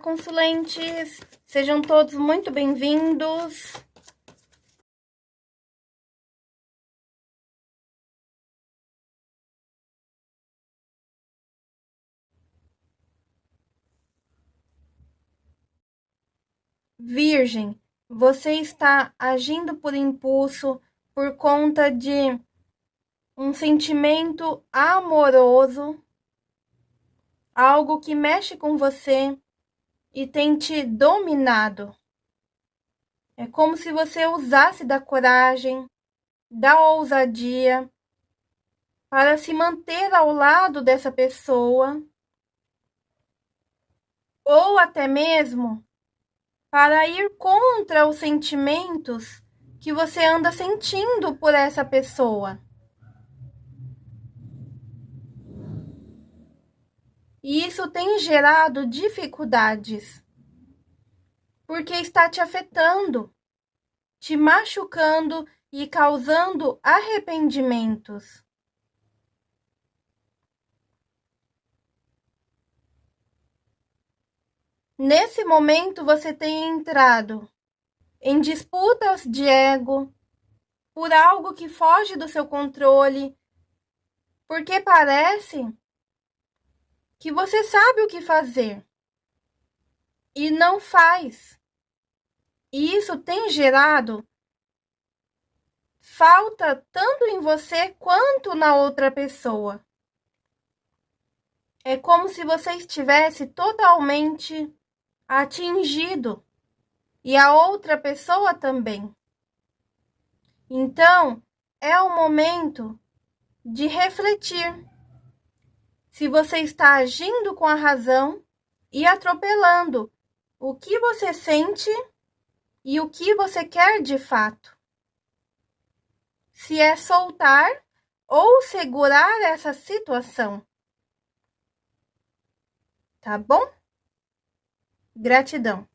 Consulentes! Sejam todos muito bem-vindos. Virgem, você está agindo por impulso por conta de um sentimento amoroso, algo que mexe com você e tem te dominado. É como se você usasse da coragem, da ousadia para se manter ao lado dessa pessoa ou até mesmo para ir contra os sentimentos que você anda sentindo por essa pessoa. E isso tem gerado dificuldades, porque está te afetando, te machucando e causando arrependimentos. Nesse momento, você tem entrado em disputas de ego por algo que foge do seu controle, porque parece que você sabe o que fazer e não faz. E isso tem gerado falta tanto em você quanto na outra pessoa. É como se você estivesse totalmente atingido e a outra pessoa também. Então, é o momento de refletir se você está agindo com a razão e atropelando o que você sente e o que você quer de fato. Se é soltar ou segurar essa situação. Tá bom? Gratidão.